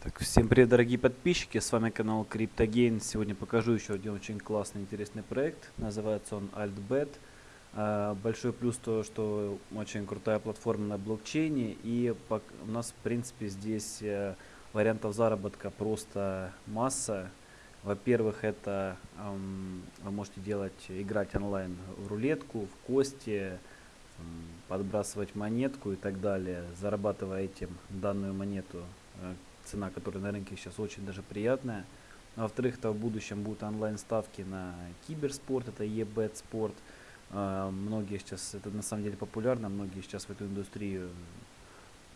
Так, всем привет, дорогие подписчики, с вами канал CryptoGain. Сегодня покажу еще один очень классный, интересный проект. Называется он AltBet. А, большой плюс то, что очень крутая платформа на блокчейне. И у нас, в принципе, здесь э, вариантов заработка просто масса. Во-первых, это вы можете делать, играть онлайн в рулетку, в кости, подбрасывать монетку и так далее, зарабатывая этим данную монету э, цена, которая на рынке сейчас очень даже приятная. Во-вторых, то в будущем будут онлайн-ставки на киберспорт, это e-bet спорт. А, многие сейчас, это на самом деле популярно, многие сейчас в эту индустрию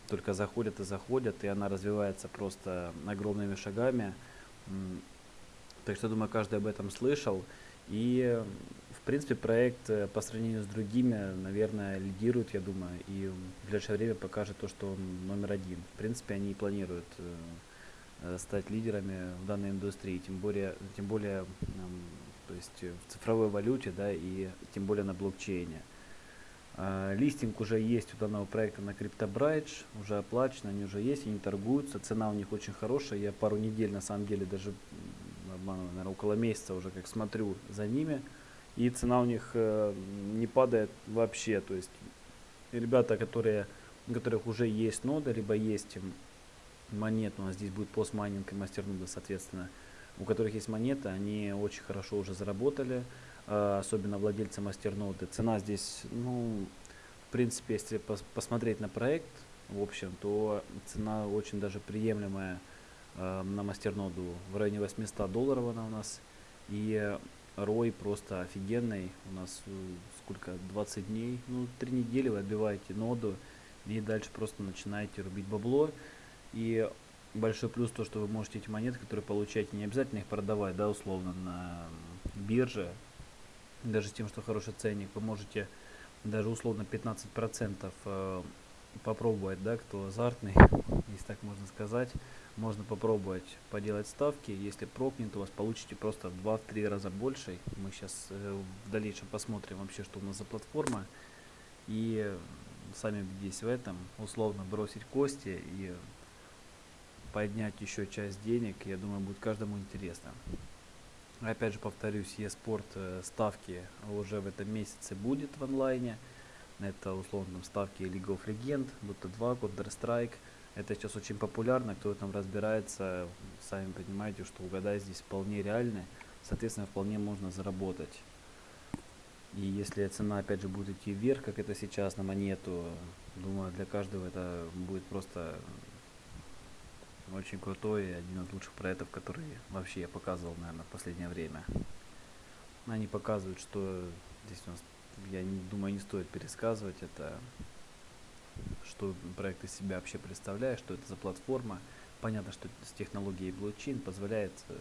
только заходят и заходят, и она развивается просто огромными шагами. Так что, думаю, каждый об этом слышал. И в принципе, проект э, по сравнению с другими, наверное, лидирует, я думаю, и в ближайшее время покажет то, что он номер один. В принципе, они планируют э, э, стать лидерами в данной индустрии, тем более, тем более то есть в цифровой валюте, да, и тем более на блокчейне. Uh, листинг уже есть у данного проекта на CryptoBridge, уже оплачен, они уже есть, они торгуются, цена у них очень хорошая, я пару недель на самом деле, даже наверное, около месяца уже как смотрю за ними, и цена у них э, не падает вообще. То есть ребята, которые, у которых уже есть нода, либо есть монеты, у нас здесь будет постмайнинг и мастернода, соответственно, у которых есть монеты, они очень хорошо уже заработали, э, особенно владельцы мастерноды. Цена здесь, ну, в принципе, если пос посмотреть на проект, в общем, то цена очень даже приемлемая э, на мастерноду в районе 800 долларов она у нас. И Рой просто офигенный. У нас э, сколько, 20 дней, ну 3 недели вы отбиваете ноду и дальше просто начинаете рубить бабло. И большой плюс то, что вы можете эти монеты, которые получаете, не обязательно их продавать, да, условно, на бирже. Даже с тем, что хороший ценник, вы можете даже условно 15% э, попробовать, да, кто азартный, если так можно сказать можно попробовать поделать ставки. Если прокнет, у вас получите просто в 2-3 раза больше. Мы сейчас э, в дальнейшем посмотрим вообще, что у нас за платформа. И сами убедитесь в этом. Условно бросить кости и поднять еще часть денег. Я думаю, будет каждому интересно. Опять же повторюсь, e-спорт э, ставки уже в этом месяце будет в онлайне. Это условно ставки League of Legends, Dota 2, Counter-Strike. Это сейчас очень популярно, кто там разбирается, сами понимаете, что угадать здесь вполне реально, соответственно, вполне можно заработать. И если цена опять же будет идти вверх, как это сейчас на монету, думаю, для каждого это будет просто очень крутой один из лучших проектов, которые вообще я показывал, наверное, в последнее время. Они показывают, что здесь у нас, я не думаю, не стоит пересказывать это что проект из себя вообще представляет, что это за платформа. Понятно, что с технологией блокчейн позволяет э,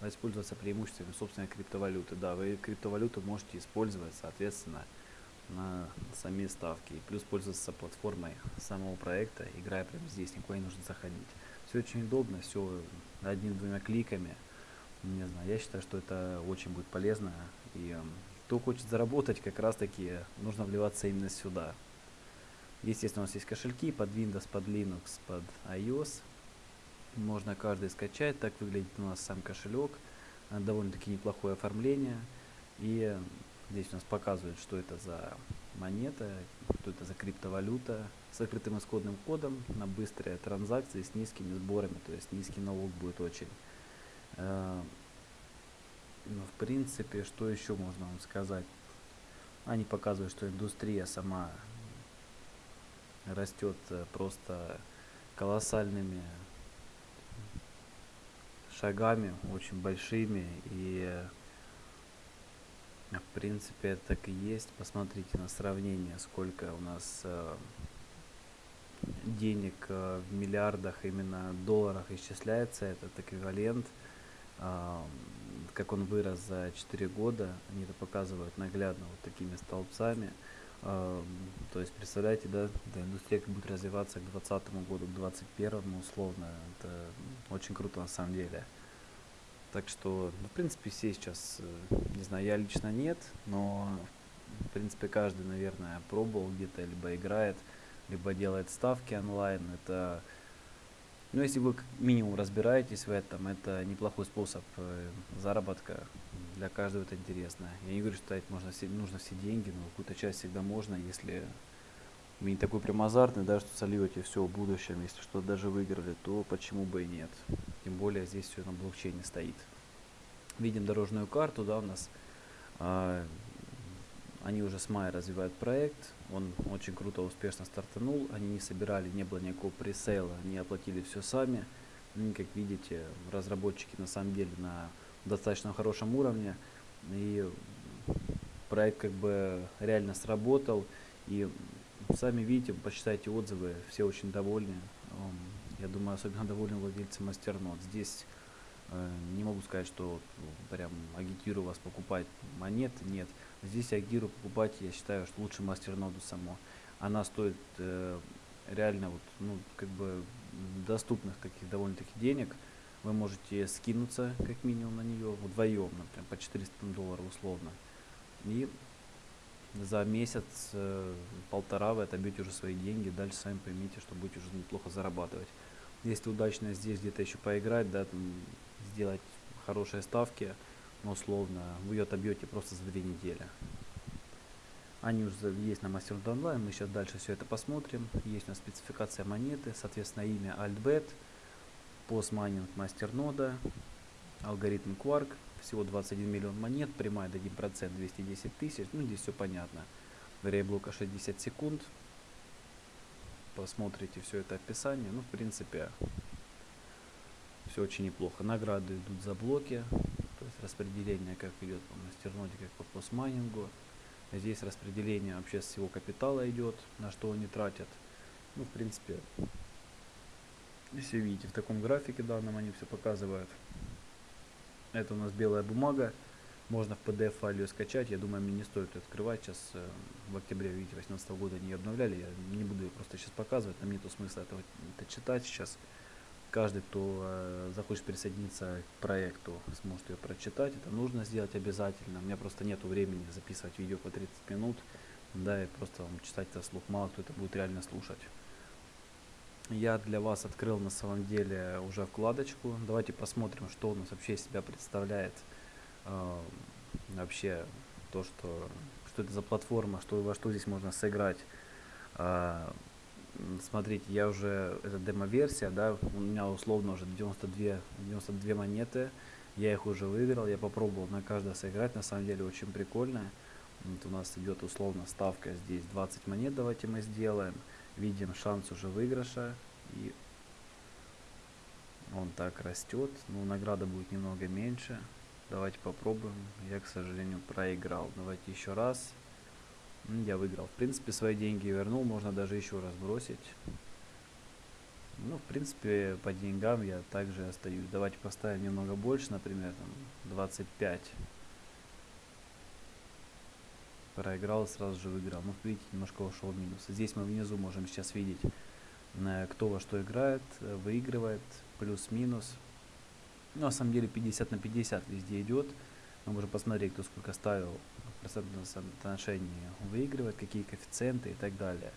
воспользоваться преимуществами собственной криптовалюты. Да, вы криптовалюту можете использовать, соответственно, на сами ставки. Плюс пользоваться платформой самого проекта, играя прямо здесь, никуда не нужно заходить. Все очень удобно, все одним-двумя кликами. Не знаю, я считаю, что это очень будет полезно. И кто хочет заработать, как раз таки нужно вливаться именно сюда. Естественно, у нас есть кошельки под Windows, под Linux, под iOS. Можно каждый скачать. Так выглядит у нас сам кошелек. Э, довольно-таки неплохое оформление. И здесь у нас показывает, что это за монета, что это за криптовалюта с закрытым исходным кодом на быстрые транзакции с низкими сборами. То есть низкий налог будет очень. Э, Но ну, в принципе, что еще можно вам сказать? Они показывают, что индустрия сама растет э, просто колоссальными шагами, очень большими. И в принципе так и есть. Посмотрите на сравнение, сколько у нас э, денег э, в миллиардах, именно долларах исчисляется этот эквивалент. Как он вырос за 4 года, они это показывают наглядно вот такими столбцами. То есть, представляете, да, да, индустрия как будет развиваться к 2020 году, к 2021 условно. Это очень круто на самом деле. Так что, ну, в принципе, все сейчас, э, не знаю, я лично нет, но, в принципе, каждый, наверное, пробовал где-то, либо играет, либо делает ставки онлайн. Это Но если вы как минимум разбираетесь в этом, это неплохой способ э, заработка. Для каждого это интересно. Я не говорю, что тратить можно все, нужно все деньги, но какую-то часть всегда можно, если вы не такой прям азартный, да, что сольете все в будущем, если что даже выиграли, то почему бы и нет. Тем более здесь все на блокчейне стоит. Видим дорожную карту, да, у нас а, они уже с мая развивают проект, он очень круто, успешно стартанул, они не собирали, не было никакого пресейла, они оплатили все сами. Ну, как видите, разработчики на самом деле на достаточно хорошем уровне, и проект как бы реально сработал, и сами видите, почитайте отзывы, все очень довольны. Я думаю, особенно довольны владельцы мастернот. Здесь не могу сказать, что прям агитирую вас покупать монеты, нет. Здесь агиру покупать, я считаю, что лучше мастерноду само. Она стоит э, реально вот, ну, как бы доступных таких довольно-таки денег. Вы можете скинуться как минимум на нее вдвоем, например, по 400 долларов условно. И за месяц, э, полтора вы отобьете уже свои деньги, дальше сами поймите, что будете уже неплохо зарабатывать. Если удачно здесь где-то еще поиграть, да, там, сделать хорошие ставки, ну, условно, вы ее отобьете просто за две недели. Они уже есть на Master Online, мы сейчас дальше все это посмотрим. Есть у нас спецификация монеты, соответственно, имя AltBet, постмайнинг мастернода, алгоритм Quark, всего 21 миллион монет, прямая до 1%, 210 тысяч, ну здесь все понятно. Время блока 60 секунд, посмотрите все это описание, ну в принципе все очень неплохо. Награды идут за блоки, то есть распределение как идет по мастерноде, как по постмайнингу. Здесь распределение вообще всего капитала идет, на что они тратят. Ну, в принципе, все видите, в таком графике данном они все показывают. Это у нас белая бумага. Можно в PDF файл ее скачать. Я думаю, мне не стоит ее открывать. Сейчас э, в октябре, видите, 2018 года ее обновляли. Я не буду ее просто сейчас показывать. Нам нету смысла этого это читать сейчас каждый, кто э, захочет присоединиться к проекту, сможет ее прочитать. Это нужно сделать обязательно. У меня просто нет времени записывать видео по 30 минут. Да, и просто вам читать это слух. Мало кто это будет реально слушать. Я для вас открыл на самом деле уже вкладочку. Давайте посмотрим, что у нас вообще из себя представляет э, вообще то, что, что это за платформа, что, во что здесь можно сыграть. Э, смотрите, я уже, это демо-версия, да, у меня условно уже 92, 92 монеты, я их уже выиграл, я попробовал на каждое сыграть, на самом деле очень прикольно. Вот у нас идет условно ставка здесь 20 монет, давайте мы сделаем. Видим шанс уже выигрыша, и он так растет, но награда будет немного меньше. Давайте попробуем, я, к сожалению, проиграл. Давайте еще раз. Я выиграл. В принципе, свои деньги вернул, можно даже еще раз бросить. Ну, в принципе, по деньгам я также остаюсь. Давайте поставим немного больше, например, там 25. Проиграл, сразу же выиграл. Ну, видите, немножко ушел в минус. Здесь мы внизу можем сейчас видеть, э, кто во что играет, э, выигрывает, плюс-минус. Ну, на самом деле 50 на 50 везде идет. Мы можем посмотреть, кто сколько ставил процентном соотношении выигрывает, какие коэффициенты и так далее.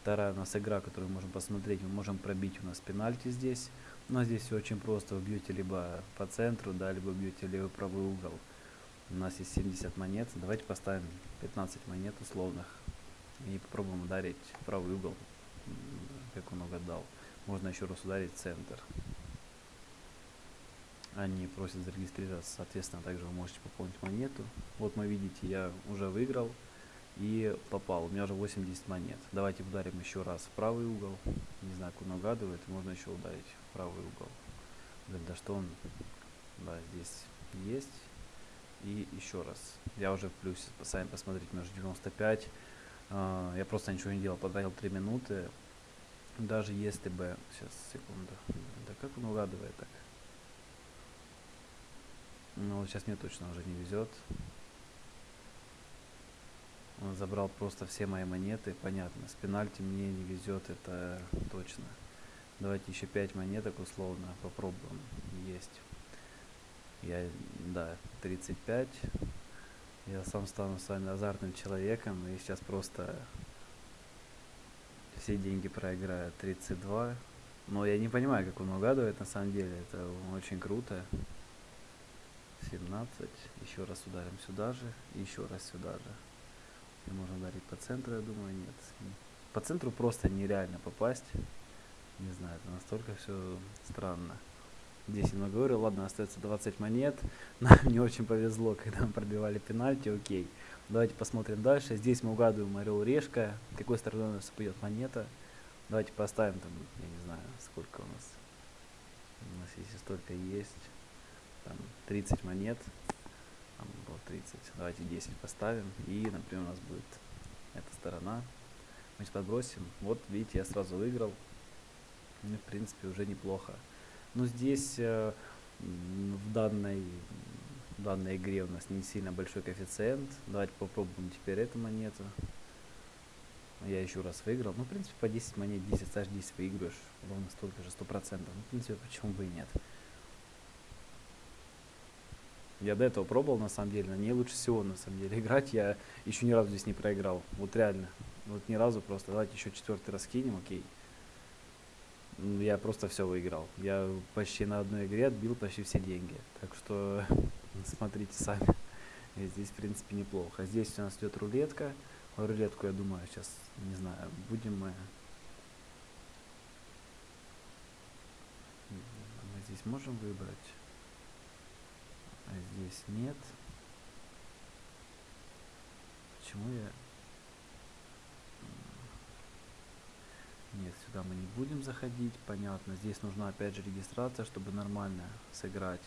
Вторая у нас игра, которую мы можем посмотреть, мы можем пробить у нас пенальти здесь. Но здесь все очень просто, вы бьете либо по центру, да, либо бьете левый правый угол. У нас есть 70 монет, давайте поставим 15 монет условных и попробуем ударить правый угол, как он угадал. Можно еще раз ударить центр они просят зарегистрироваться, соответственно, также вы можете пополнить монету. Вот мы видите, я уже выиграл и попал, у меня уже 80 монет. Давайте ударим еще раз в правый угол, не знаю, он угадывает, можно еще ударить в правый угол. Да что он, да, здесь есть. И еще раз, я уже в плюсе, сами посмотрите, у меня уже 95. Uh, я просто ничего не делал, потратил 3 минуты. Даже если бы, сейчас, секунду, да как он угадывает так? Ну, вот сейчас мне точно уже не везет. Он забрал просто все мои монеты, понятно. С пенальти мне не везет, это точно. Давайте еще 5 монеток условно попробуем. Есть. Я, да, 35. Я сам стану с вами азартным человеком и сейчас просто все деньги проиграю. 32. Но я не понимаю, как он угадывает на самом деле. Это очень круто. 17. Еще раз ударим сюда же. И еще раз сюда же. И можно ударить по центру, я думаю, нет. По центру просто нереально попасть. Не знаю, это настолько все странно. Здесь немного говорю, ладно, остается 20 монет. Нам не очень повезло, когда мы пробивали пенальти, окей. Давайте посмотрим дальше. Здесь мы угадываем орел решка. Какой стороной у нас пойдет монета. Давайте поставим там, я не знаю, сколько у нас. У нас если столько есть. Там 30 монет. Там было 30. Давайте 10 поставим. И, например, у нас будет эта сторона. Мы сейчас подбросим. Вот, видите, я сразу выиграл. Ну, в принципе, уже неплохо. Но здесь э, в данной в данной игре у нас не сильно большой коэффициент. Давайте попробуем теперь эту монету. Я еще раз выиграл. Ну, в принципе, по 10 монет, 10 стаж 10 выигрываешь. Ровно столько же, 100%. Ну, в принципе, почему бы и нет. Я до этого пробовал, на самом деле, на ней лучше всего, на самом деле, играть. Я еще ни разу здесь не проиграл. Вот реально. Вот ни разу просто. Давайте еще четвертый раз кинем, окей. Я просто все выиграл. Я почти на одной игре отбил почти все деньги. Так что смотрите сами. И здесь, в принципе, неплохо. Здесь у нас идет рулетка. Рулетку, я думаю, сейчас, не знаю, будем мы... Мы здесь можем выбрать. А здесь нет. Почему я... Нет, сюда мы не будем заходить, понятно. Здесь нужна опять же регистрация, чтобы нормально сыграть.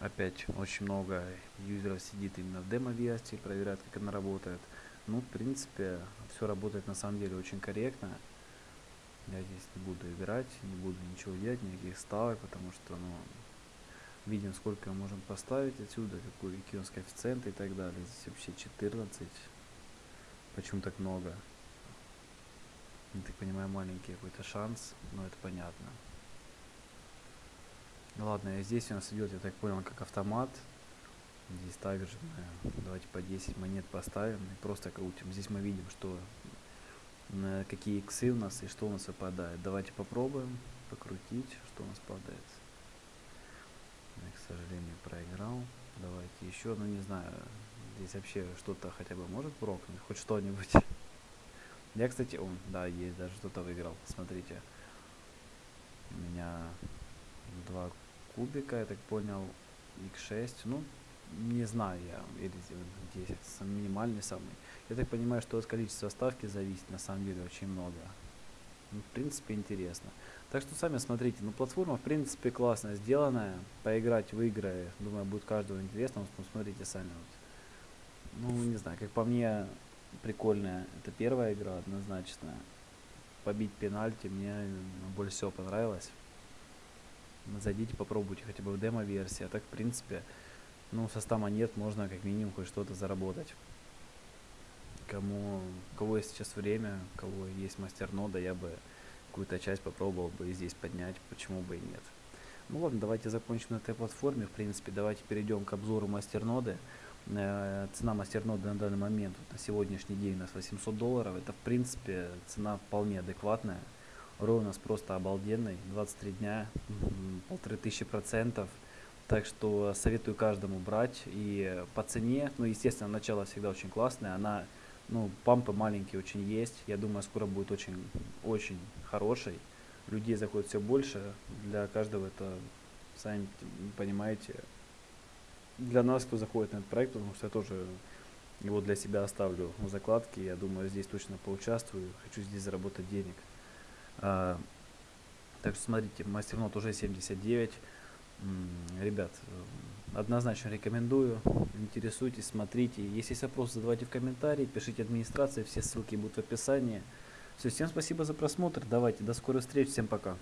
Опять очень много юзеров сидит именно в демо-версии, проверяют, как она работает. Ну, в принципе, все работает на самом деле очень корректно. Я здесь не буду играть, не буду ничего делать, никаких ставок, потому что, ну, видим, сколько мы можем поставить отсюда, какой, какие у коэффициенты и так далее. Здесь вообще 14. Почему так много? Я так понимаю, маленький какой-то шанс, но это понятно. Ну ладно, и здесь у нас идет, я так понял, как автомат. Здесь также давайте по 10 монет поставим и просто крутим. Здесь мы видим, что какие иксы у нас и что у нас выпадает. Давайте попробуем покрутить, что у нас падает. Сожалению, проиграл. Давайте еще, ну не знаю, здесь вообще что-то хотя бы может прокнуть, хоть что-нибудь. Я, кстати, он, да, есть, даже что-то выиграл. Смотрите. У меня два кубика, я так понял, x6. Ну, не знаю я, или 10, минимальный самый. Я так понимаю, что от количества ставки зависит на самом деле очень много. Ну, в принципе, интересно. Так что сами смотрите, ну платформа в принципе классная, сделанная. Поиграть в игры, думаю, будет каждому интересно. Ну, смотрите сами. Ну, не знаю, как по мне, прикольная. Это первая игра однозначно. Побить пенальти мне больше всего понравилось. Зайдите, попробуйте хотя бы в демо-версии. А так, в принципе, ну, со 100 монет можно как минимум хоть что-то заработать. Кому, у кого есть сейчас время, у кого есть мастер нода, я бы какую-то часть попробовал бы здесь поднять, почему бы и нет. Ну ладно, давайте закончим на этой платформе. В принципе, давайте перейдем к обзору мастер ноды. Э, цена мастерноды на данный момент вот, на сегодняшний день у нас 800 долларов. Это в принципе цена вполне адекватная. Рой у нас просто обалденный. 23 дня, полторы тысячи процентов. Так что советую каждому брать. И по цене, ну естественно начало всегда очень классное. Она, ну пампы маленькие очень есть. Я думаю скоро будет очень, очень хороший. Людей заходит все больше. Для каждого это, сами понимаете, для нас, кто заходит на этот проект, потому что я тоже его для себя оставлю в закладке. Я думаю, здесь точно поучаствую. Хочу здесь заработать денег. А, так что смотрите, мастернот уже 79. Ребят, однозначно рекомендую. Интересуйтесь, смотрите. Если есть вопросы, задавайте в комментарии, пишите администрации, все ссылки будут в описании. Все, всем спасибо за просмотр. Давайте, до скорой встречи, всем пока.